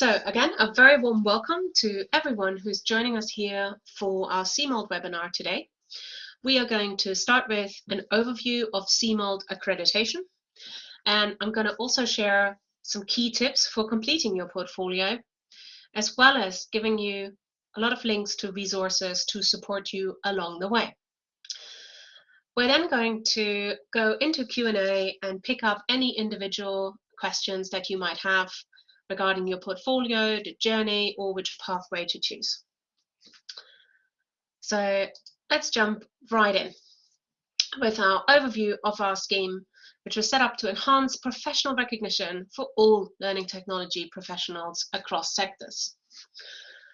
So again, a very warm welcome to everyone who's joining us here for our CMALT webinar today. We are going to start with an overview of CMALT accreditation, and I'm going to also share some key tips for completing your portfolio, as well as giving you a lot of links to resources to support you along the way. We're then going to go into Q&A and pick up any individual questions that you might have regarding your portfolio, the journey, or which pathway to choose. So let's jump right in with our overview of our scheme, which was set up to enhance professional recognition for all learning technology professionals across sectors.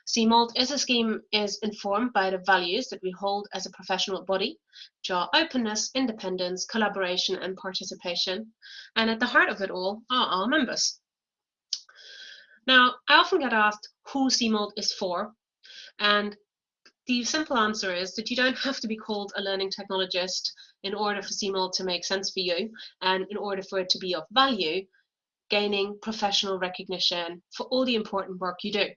CMALT is a scheme is informed by the values that we hold as a professional body, which are openness, independence, collaboration, and participation. And at the heart of it all are our members. Now, I often get asked who CMALT is for, and the simple answer is that you don't have to be called a learning technologist in order for CMALT to make sense for you, and in order for it to be of value, gaining professional recognition for all the important work you do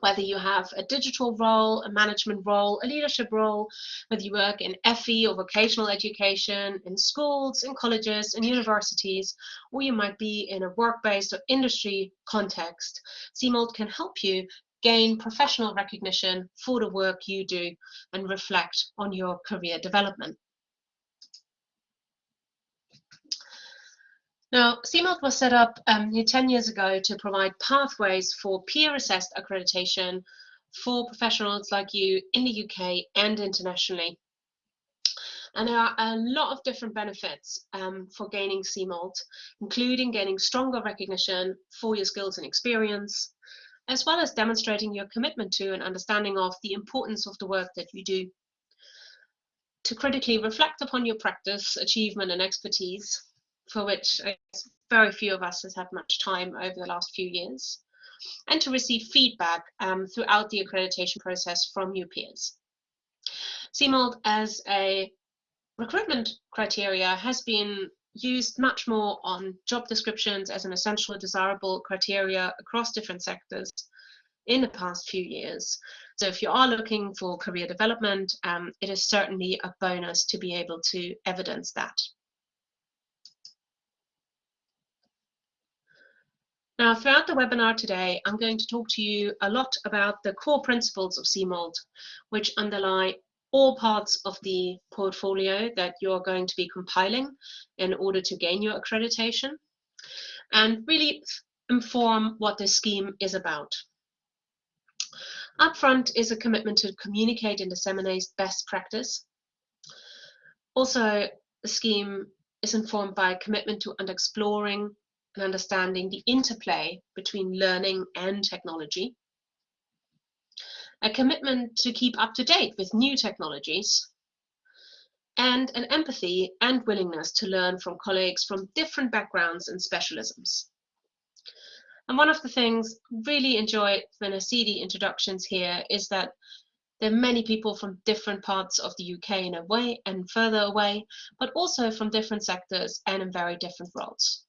whether you have a digital role, a management role, a leadership role, whether you work in FE or vocational education, in schools, in colleges, in universities, or you might be in a work-based or industry context, CMALT can help you gain professional recognition for the work you do and reflect on your career development. Now, CMALT was set up um, 10 years ago to provide pathways for peer-assessed accreditation for professionals like you in the UK and internationally. And there are a lot of different benefits um, for gaining CMALT, including gaining stronger recognition for your skills and experience, as well as demonstrating your commitment to and understanding of the importance of the work that you do. To critically reflect upon your practice, achievement, and expertise, for which very few of us has had much time over the last few years, and to receive feedback um, throughout the accreditation process from your peers. CMALT as a recruitment criteria has been used much more on job descriptions as an essential desirable criteria across different sectors in the past few years. So if you are looking for career development, um, it is certainly a bonus to be able to evidence that. Now, throughout the webinar today, I'm going to talk to you a lot about the core principles of CMALT, which underlie all parts of the portfolio that you're going to be compiling in order to gain your accreditation, and really inform what this scheme is about. Upfront is a commitment to communicate and disseminate best practice. Also, the scheme is informed by a commitment to exploring and understanding the interplay between learning and technology, a commitment to keep up to date with new technologies, and an empathy and willingness to learn from colleagues from different backgrounds and specialisms. And one of the things really enjoy when I see the introductions here is that there are many people from different parts of the UK in a way and further away, but also from different sectors and in very different roles.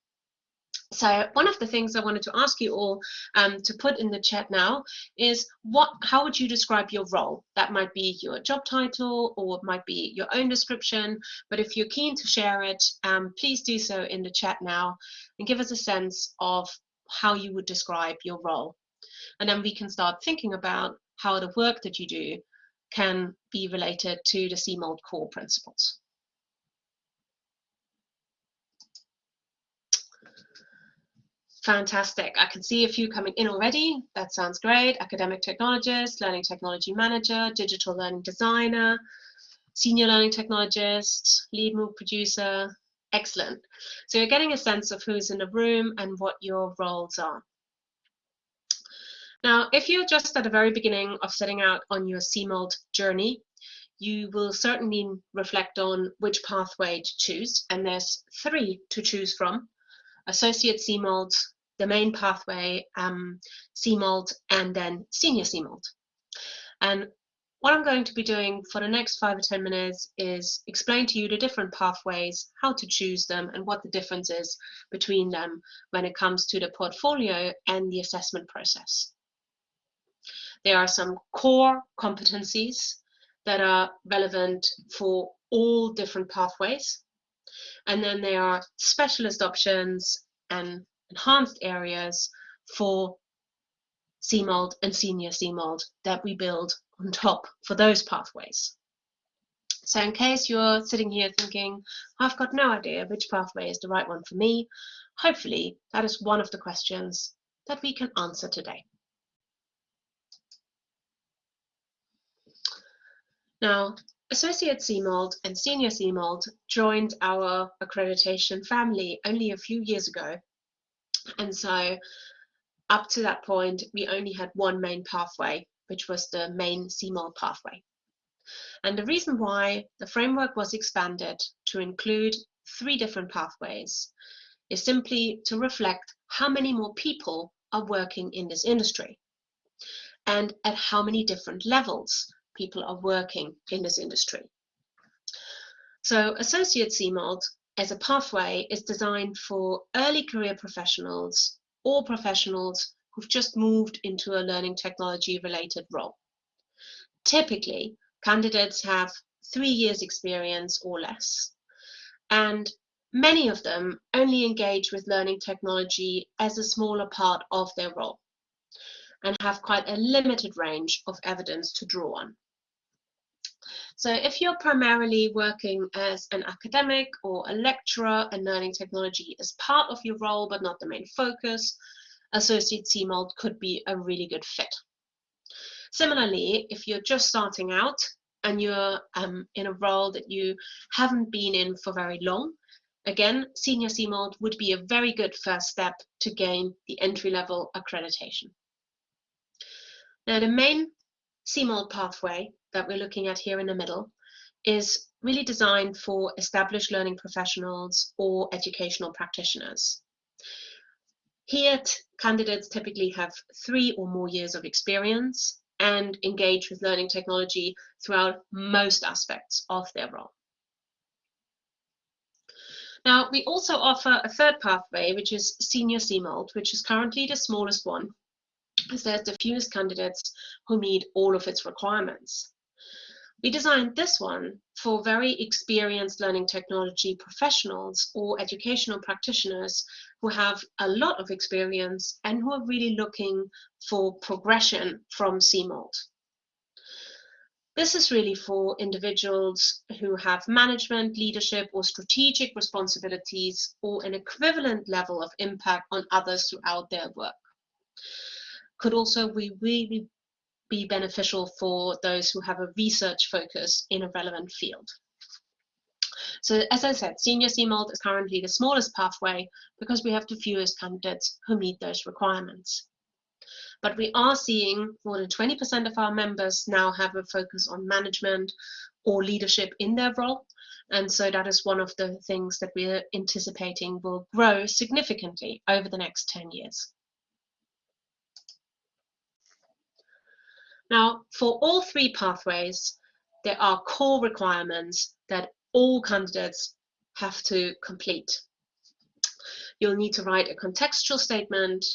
So one of the things I wanted to ask you all um, to put in the chat now is what, how would you describe your role? That might be your job title or it might be your own description, but if you're keen to share it, um, please do so in the chat now and give us a sense of how you would describe your role. And then we can start thinking about how the work that you do can be related to the CMALT core principles. Fantastic. I can see a few coming in already. That sounds great. Academic technologist, learning technology manager, digital learning designer, senior learning technologist, lead MOOC producer. Excellent. So you're getting a sense of who's in the room and what your roles are. Now, if you're just at the very beginning of setting out on your CMALT journey, you will certainly reflect on which pathway to choose, and there's three to choose from associate the main pathway, um, CMALT, and then senior CMALT. And what I'm going to be doing for the next five or 10 minutes is explain to you the different pathways, how to choose them, and what the difference is between them when it comes to the portfolio and the assessment process. There are some core competencies that are relevant for all different pathways. And then there are specialist options and enhanced areas for CMALT and senior CMALT that we build on top for those pathways. So in case you're sitting here thinking, I've got no idea which pathway is the right one for me, hopefully that is one of the questions that we can answer today. Now, Associate CMALT and Senior CMALT joined our accreditation family only a few years ago. And so up to that point, we only had one main pathway, which was the main CMALT pathway. And the reason why the framework was expanded to include three different pathways is simply to reflect how many more people are working in this industry and at how many different levels people are working in this industry. So Associate CMALT as a pathway is designed for early career professionals or professionals who've just moved into a learning technology related role. Typically, candidates have three years experience or less, and many of them only engage with learning technology as a smaller part of their role and have quite a limited range of evidence to draw on. So if you're primarily working as an academic or a lecturer and learning technology is part of your role, but not the main focus, Associate CMALT could be a really good fit. Similarly, if you're just starting out and you're um, in a role that you haven't been in for very long, again, Senior CMALT would be a very good first step to gain the entry-level accreditation. Now, the main CMALT pathway that we're looking at here in the middle is really designed for established learning professionals or educational practitioners. Here, candidates typically have three or more years of experience and engage with learning technology throughout most aspects of their role. Now, we also offer a third pathway, which is Senior CMALT, which is currently the smallest one, there's the fewest candidates who meet all of its requirements. We designed this one for very experienced learning technology professionals or educational practitioners who have a lot of experience and who are really looking for progression from CMALT. This is really for individuals who have management, leadership, or strategic responsibilities or an equivalent level of impact on others throughout their work. Could also be really be beneficial for those who have a research focus in a relevant field. So as I said, senior CMALT is currently the smallest pathway because we have the fewest candidates who meet those requirements. But we are seeing more than 20% of our members now have a focus on management or leadership in their role. And so that is one of the things that we're anticipating will grow significantly over the next 10 years. Now, for all three pathways, there are core requirements that all candidates have to complete. You'll need to write a contextual statement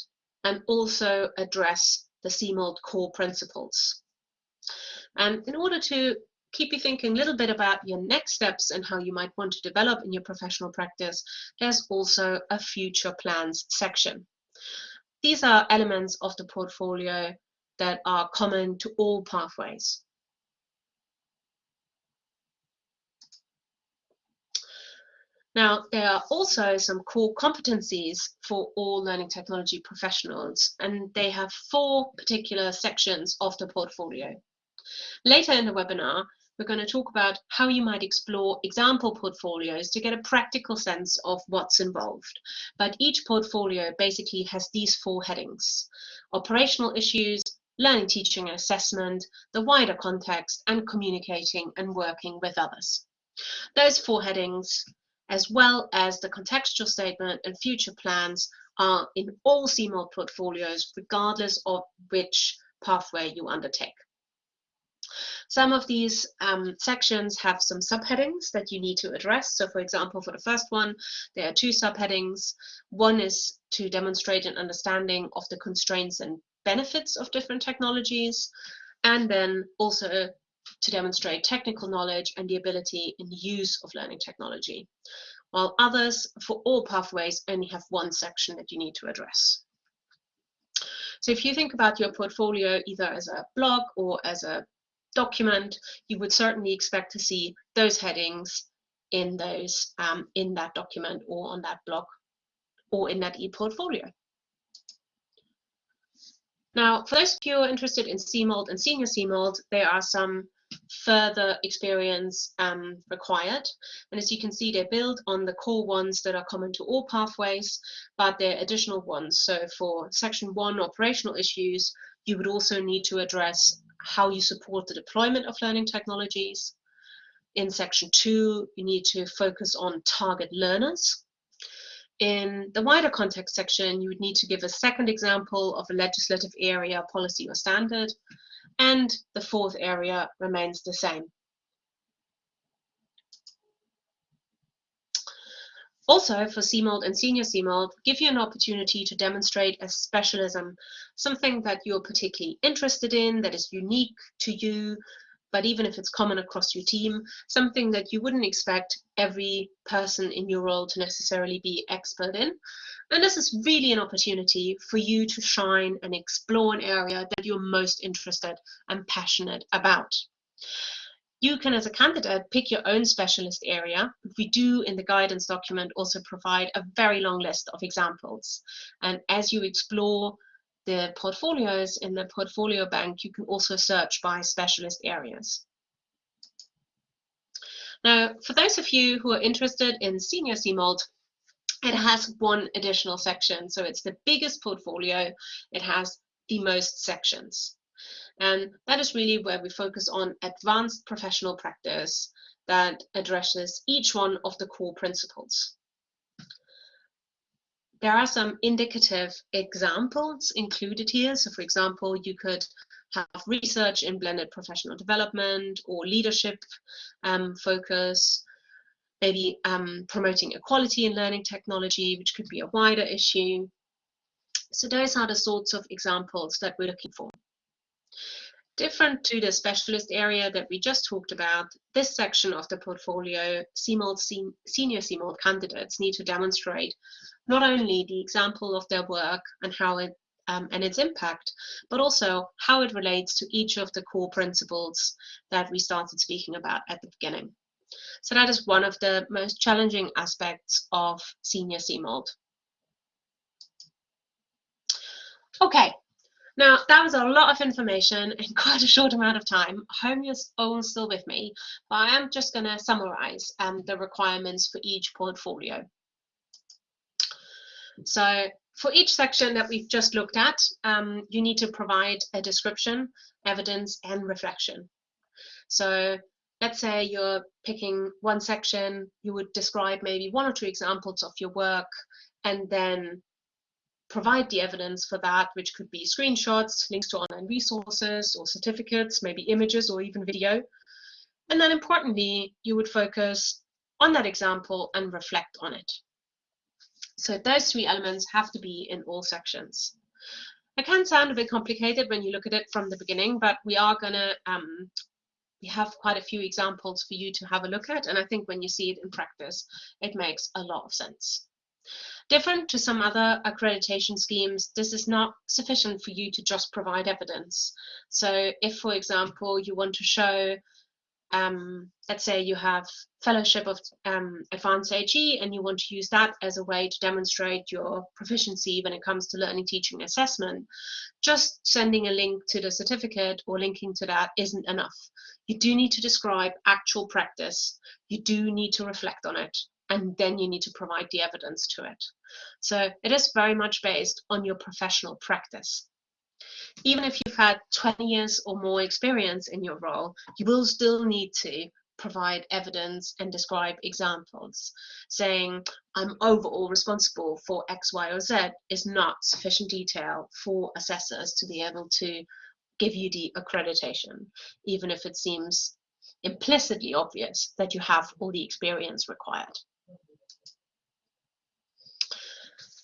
and also address the CMALT core principles. And in order to keep you thinking a little bit about your next steps and how you might want to develop in your professional practice, there's also a future plans section. These are elements of the portfolio that are common to all pathways. Now, there are also some core competencies for all learning technology professionals, and they have four particular sections of the portfolio. Later in the webinar, we're going to talk about how you might explore example portfolios to get a practical sense of what's involved. But each portfolio basically has these four headings. Operational issues, learning, teaching, and assessment, the wider context, and communicating and working with others. Those four headings, as well as the contextual statement and future plans, are in all CMALT portfolios, regardless of which pathway you undertake. Some of these um, sections have some subheadings that you need to address. So for example, for the first one, there are two subheadings. One is to demonstrate an understanding of the constraints and benefits of different technologies, and then also to demonstrate technical knowledge and the ability in the use of learning technology, while others, for all pathways, only have one section that you need to address. So if you think about your portfolio either as a blog or as a document, you would certainly expect to see those headings in those um, in that document or on that blog or in that e-portfolio. Now, for those of you who are interested in CMALT and senior CMALT, there are some further experience um, required. And as you can see, they build on the core ones that are common to all pathways, but there are additional ones. So for section one, operational issues, you would also need to address how you support the deployment of learning technologies. In section two, you need to focus on target learners. In the wider context section, you would need to give a second example of a legislative area, policy, or standard and the fourth area remains the same. Also, for CMALT and Senior CMALT, give you an opportunity to demonstrate a specialism, something that you're particularly interested in, that is unique to you, but even if it's common across your team, something that you wouldn't expect every person in your role to necessarily be expert in. And this is really an opportunity for you to shine and explore an area that you're most interested and passionate about. You can, as a candidate, pick your own specialist area. We do in the guidance document also provide a very long list of examples. And as you explore the portfolios in the portfolio bank, you can also search by specialist areas. Now, for those of you who are interested in senior CMALT, it has one additional section. So it's the biggest portfolio. It has the most sections. And that is really where we focus on advanced professional practice that addresses each one of the core principles there are some indicative examples included here. So for example, you could have research in blended professional development or leadership um, focus, maybe um, promoting equality in learning technology, which could be a wider issue. So those are the sorts of examples that we're looking for. Different to the specialist area that we just talked about, this section of the portfolio, CMALT, senior CMALT candidates need to demonstrate not only the example of their work and how it um, and its impact, but also how it relates to each of the core principles that we started speaking about at the beginning. So that is one of the most challenging aspects of senior CMALT. Okay, now, that was a lot of information in quite a short amount of time. I hope you're all still with me, but I am just going to summarize um, the requirements for each portfolio. So for each section that we've just looked at, um, you need to provide a description, evidence, and reflection. So let's say you're picking one section, you would describe maybe one or two examples of your work, and then provide the evidence for that, which could be screenshots, links to online resources or certificates, maybe images or even video. And then importantly, you would focus on that example and reflect on it. So those three elements have to be in all sections. It can sound a bit complicated when you look at it from the beginning, but we are going to, um, we have quite a few examples for you to have a look at. And I think when you see it in practice, it makes a lot of sense. Different to some other accreditation schemes, this is not sufficient for you to just provide evidence. So if, for example, you want to show, um, let's say you have Fellowship of um, Advance HE and you want to use that as a way to demonstrate your proficiency when it comes to learning, teaching, assessment, just sending a link to the certificate or linking to that isn't enough. You do need to describe actual practice. You do need to reflect on it and then you need to provide the evidence to it. So it is very much based on your professional practice. Even if you've had 20 years or more experience in your role, you will still need to provide evidence and describe examples. Saying, I'm overall responsible for X, Y, or Z is not sufficient detail for assessors to be able to give you the accreditation, even if it seems implicitly obvious that you have all the experience required.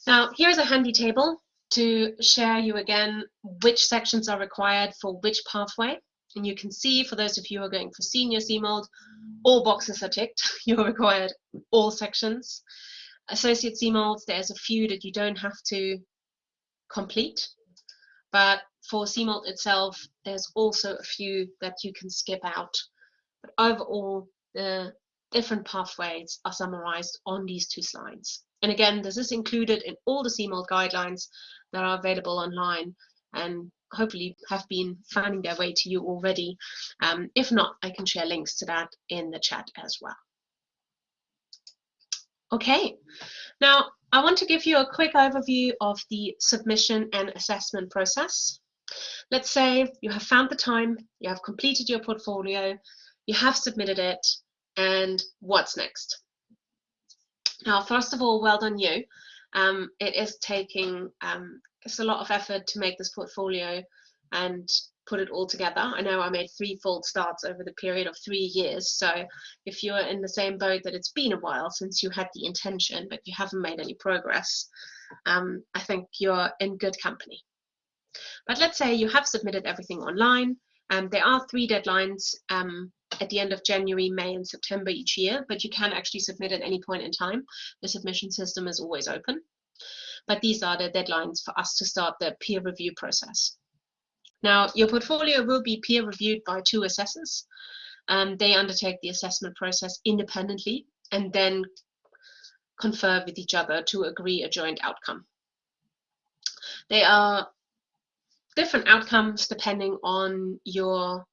Now, here's a handy table to share you again which sections are required for which pathway. And you can see for those of you who are going for senior CMALT, all boxes are ticked. You're required all sections. Associate CMALT, there's a few that you don't have to complete. But for CMALT itself, there's also a few that you can skip out. But overall, the different pathways are summarized on these two slides. And again, this is included in all the CMALT guidelines that are available online and hopefully have been finding their way to you already. Um, if not, I can share links to that in the chat as well. Okay, now I want to give you a quick overview of the submission and assessment process. Let's say you have found the time, you have completed your portfolio, you have submitted it, and what's next? Now, first of all, well done you. Um, it is taking, um, it's a lot of effort to make this portfolio and put it all together. I know I made three fault starts over the period of three years. So if you're in the same boat that it's been a while since you had the intention, but you haven't made any progress, um, I think you're in good company. But let's say you have submitted everything online. and there are three deadlines um, at the end of January, May, and September each year, but you can actually submit at any point in time. The submission system is always open. But these are the deadlines for us to start the peer review process. Now, your portfolio will be peer reviewed by two assessors. Um, they undertake the assessment process independently and then confer with each other to agree a joint outcome. They are different outcomes depending on your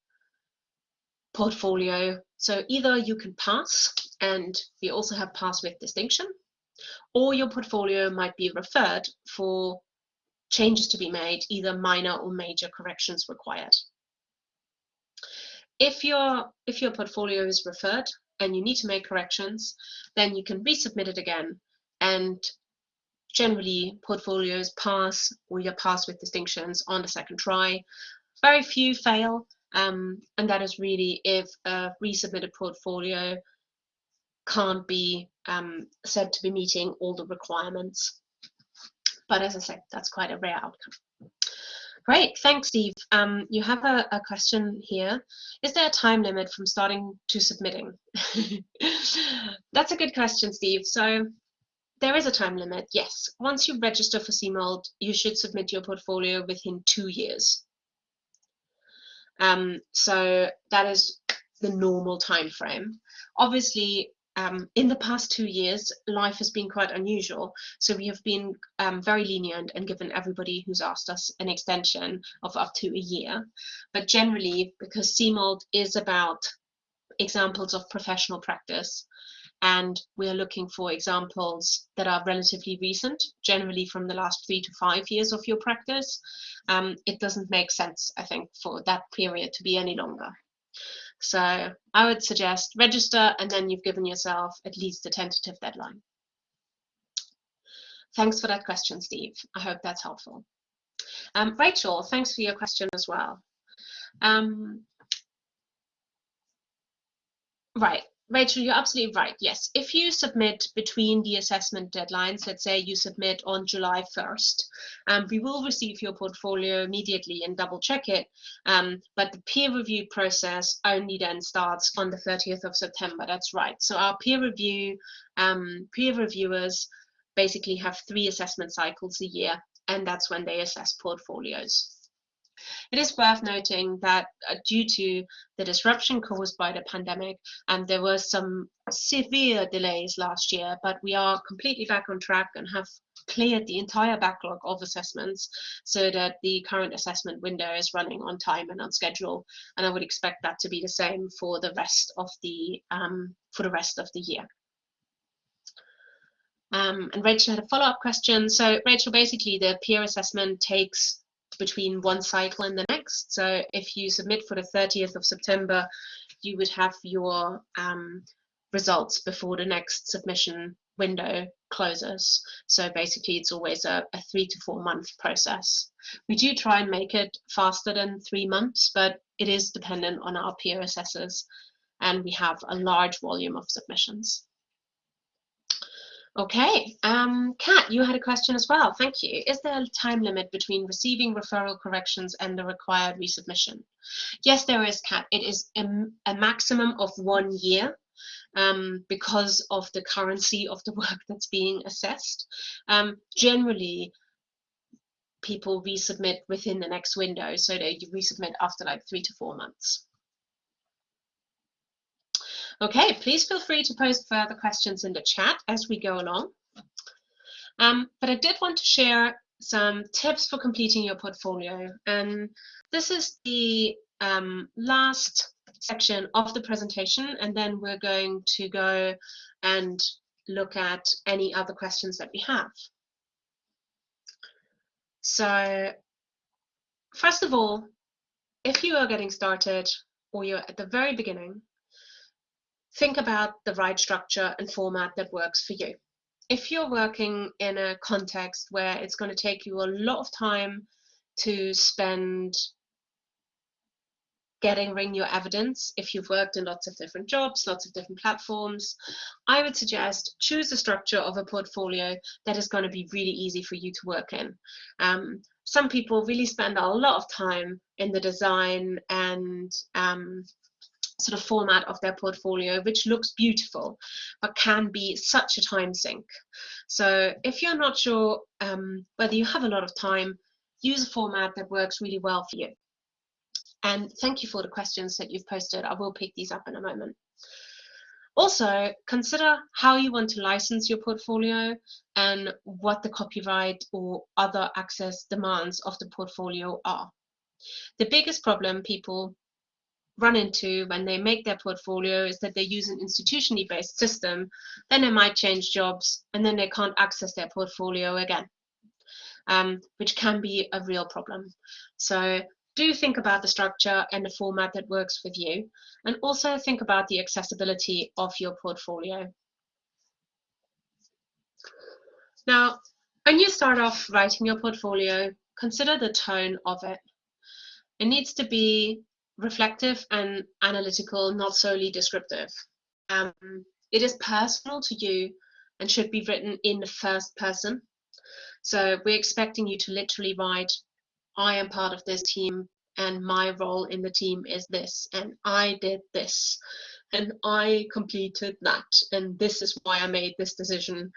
portfolio. So either you can pass, and we also have pass with distinction, or your portfolio might be referred for changes to be made, either minor or major corrections required. If your, if your portfolio is referred and you need to make corrections, then you can resubmit it again and generally portfolios pass or you pass with distinctions on the second try. Very few fail, um, and that is really if a resubmitted portfolio can't be um, said to be meeting all the requirements. But as I said, that's quite a rare outcome. Great, thanks, Steve. Um, you have a, a, question here. Is there a time limit from starting to submitting? That's a good question, Steve. So there is a time limit, yes. Once you register for CMALT, you should submit your portfolio within two years. Um, so that is the normal time frame. Obviously, um, in the past two years, life has been quite unusual. So we have been um, very lenient and given everybody who's asked us an extension of up to a year. But generally, because CMALT is about examples of professional practice, and we are looking for examples that are relatively recent, generally from the last three to five years of your practice. Um, it doesn't make sense, I think, for that period to be any longer. So I would suggest register and then you've given yourself at least a tentative deadline. Thanks for that question, Steve. I hope that's helpful. Um, Rachel, thanks for your question as well. Um, right, Rachel, you're absolutely right. Yes, if you submit between the assessment deadlines, let's say you submit on July 1st, um, we will receive your portfolio immediately and double check it. Um, but the peer review process only then starts on the 30th of September. That's right. So our peer review, um, peer reviewers basically have three assessment cycles a year, and that's when they assess portfolios. It is worth noting that uh, due to the disruption caused by the pandemic, and there were some severe delays last year, but we are completely back on track and have cleared the entire backlog of assessments so that the current assessment window is running on time and on schedule. And I would expect that to be the same for the rest of the um, for the rest of the year. Um, and Rachel had a follow-up question. So Rachel, basically the peer assessment takes between one cycle and the next. So if you submit for the 30th of September, you would have your um, results before the next submission window closes. So basically it's always a, a three to four month process. We do try and make it faster than three months, but it is dependent on our peer assessors and we have a large volume of submissions. Okay, um, Kat, you had a question as well. Thank you. Is there a time limit between receiving referral corrections and the required resubmission? Yes, there is, Kat. It is a, a maximum of one year um, because of the currency of the work that's being assessed. Um, generally, people resubmit within the next window, so they resubmit after like three to four months. Okay, please feel free to post further questions in the chat as we go along. Um, but I did want to share some tips for completing your portfolio. And this is the um, last section of the presentation, and then we're going to go and look at any other questions that we have. So first of all, if you are getting started or you're at the very beginning, think about the right structure and format that works for you. If you're working in a context where it's going to take you a lot of time to spend gathering your evidence, if you've worked in lots of different jobs, lots of different platforms, I would suggest choose a structure of a portfolio that is going to be really easy for you to work in. Um, some people really spend a lot of time in the design and um, sort of format of their portfolio, which looks beautiful, but can be such a time sink. So if you're not sure um, whether you have a lot of time, use a format that works really well for you. And thank you for the questions that you've posted. I will pick these up in a moment. Also, consider how you want to license your portfolio and what the copyright or other access demands of the portfolio are. The biggest problem people run into when they make their portfolio is that they use an institutionally based system, then they might change jobs and then they can't access their portfolio again, um, which can be a real problem. So do think about the structure and the format that works with you, and also think about the accessibility of your portfolio. Now, when you start off writing your portfolio, consider the tone of it. It needs to be reflective and analytical, not solely descriptive. Um, it is personal to you and should be written in the first person. So we're expecting you to literally write, I am part of this team and my role in the team is this and I did this and I completed that and this is why I made this decision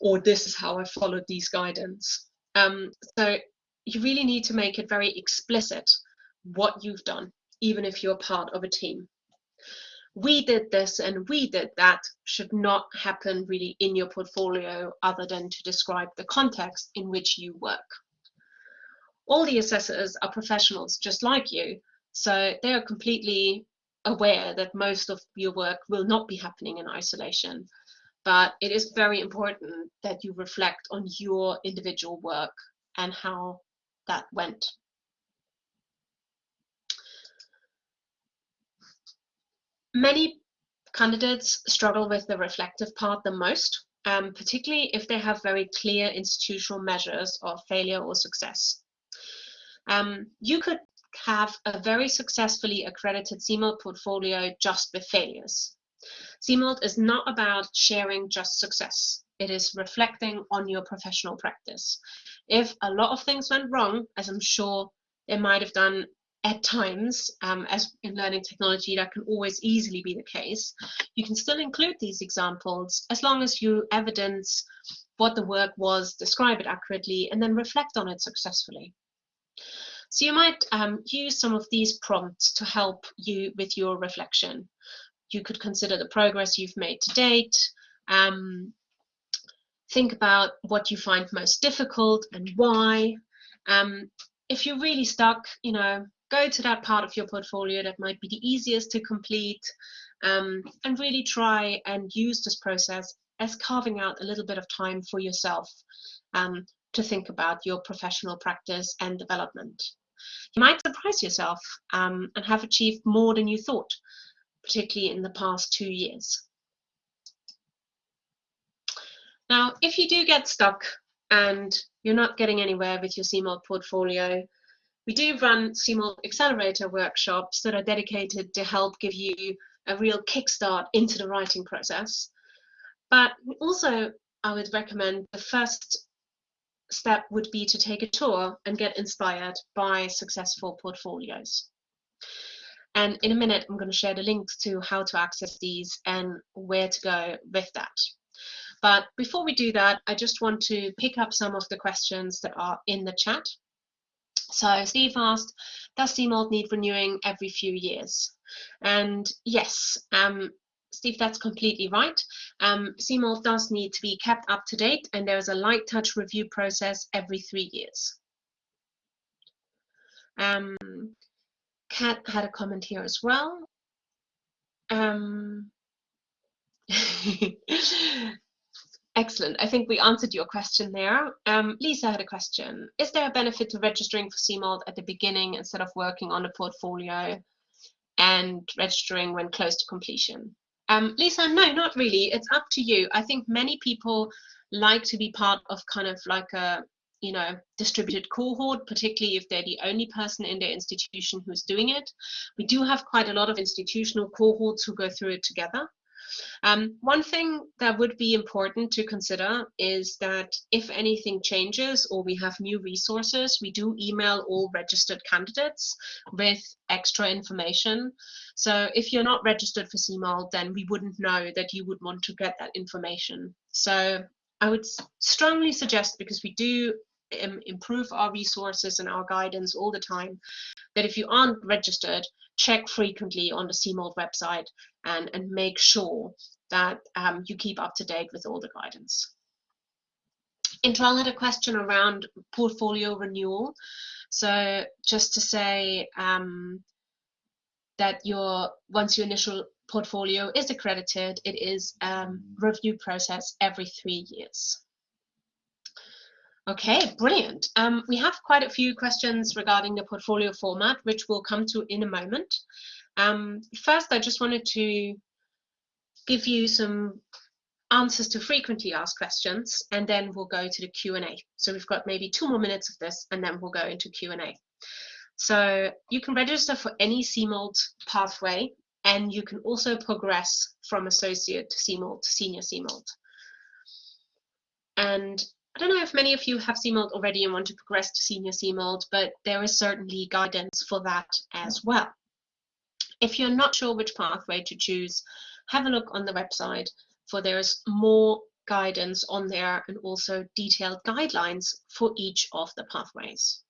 or this is how I followed these guidance. Um, so you really need to make it very explicit what you've done even if you're part of a team. We did this and we did that should not happen really in your portfolio other than to describe the context in which you work. All the assessors are professionals just like you, so they are completely aware that most of your work will not be happening in isolation. But it is very important that you reflect on your individual work and how that went. Many candidates struggle with the reflective part the most, um, particularly if they have very clear institutional measures of failure or success. Um, you could have a very successfully accredited CMALT portfolio just with failures. CMALT is not about sharing just success. It is reflecting on your professional practice. If a lot of things went wrong, as I'm sure it might have done at times, um, as in learning technology, that can always easily be the case, you can still include these examples as long as you evidence what the work was, describe it accurately, and then reflect on it successfully. So you might um, use some of these prompts to help you with your reflection. You could consider the progress you've made to date, um, think about what you find most difficult and why. Um, if you're really stuck, you know, go to that part of your portfolio that might be the easiest to complete um, and really try and use this process as carving out a little bit of time for yourself um, to think about your professional practice and development. You might surprise yourself um, and have achieved more than you thought, particularly in the past two years. Now, if you do get stuck and you're not getting anywhere with your CMALT portfolio, we do run CMALT Accelerator workshops that are dedicated to help give you a real kickstart into the writing process. But also, I would recommend the first step would be to take a tour and get inspired by successful portfolios. And in a minute, I'm going to share the links to how to access these and where to go with that. But before we do that, I just want to pick up some of the questions that are in the chat. So Steve asked, does CMALT need renewing every few years? And yes, um, Steve, that's completely right. Um, CMALT does need to be kept up to date and there's a light touch review process every three years. Um, Kat had a comment here as well. Um, Excellent. I think we answered your question there. Um, Lisa had a question. Is there a benefit to registering for CMALT at the beginning instead of working on a portfolio and registering when close to completion? Um, Lisa, no, not really. It's up to you. I think many people like to be part of kind of like a you know distributed cohort particularly if they're the only person in their institution who's doing it we do have quite a lot of institutional cohorts who go through it together um, one thing that would be important to consider is that if anything changes or we have new resources, we do email all registered candidates with extra information. So if you're not registered for CMALT, then we wouldn't know that you would want to get that information. So I would strongly suggest, because we do improve our resources and our guidance all the time, that if you aren't registered, check frequently on the CMALT website and, and make sure that um, you keep up to date with all the guidance. Intral had a question around portfolio renewal. So just to say um, that your once your initial portfolio is accredited, it is um, review process every three years. Okay, brilliant. Um, we have quite a few questions regarding the portfolio format, which we'll come to in a moment. Um, first, I just wanted to give you some answers to frequently asked questions, and then we'll go to the Q&A. So we've got maybe two more minutes of this, and then we'll go into Q&A. So you can register for any CMALT pathway, and you can also progress from associate to CMALT to senior CMALT. And I don't know if many of you have CMALT already and want to progress to senior CMALT, but there is certainly guidance for that as well. If you're not sure which pathway to choose, have a look on the website for there's more guidance on there and also detailed guidelines for each of the pathways.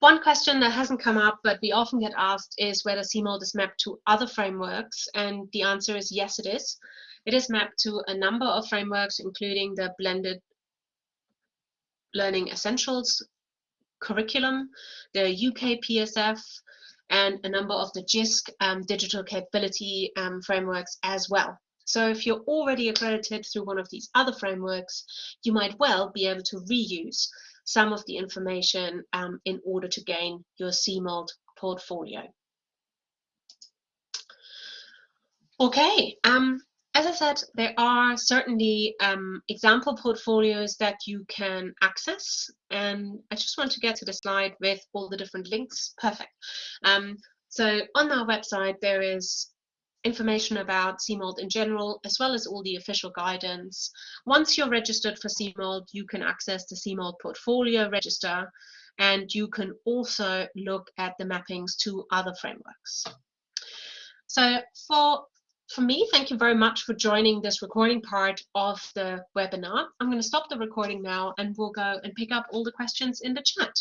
One question that hasn't come up, but we often get asked is whether CMALT is mapped to other frameworks, and the answer is yes, it is. It is mapped to a number of frameworks, including the blended learning essentials curriculum, the UK PSF, and a number of the JISC um, digital capability um, frameworks as well. So if you're already accredited through one of these other frameworks, you might well be able to reuse some of the information um, in order to gain your CMALT portfolio. Okay, um, as I said, there are certainly um, example portfolios that you can access. And I just want to get to the slide with all the different links. Perfect. Um, so on our website, there is information about CMALT in general, as well as all the official guidance. Once you're registered for CMALT, you can access the CMALT portfolio register, and you can also look at the mappings to other frameworks. So for for me, thank you very much for joining this recording part of the webinar. I'm going to stop the recording now and we'll go and pick up all the questions in the chat.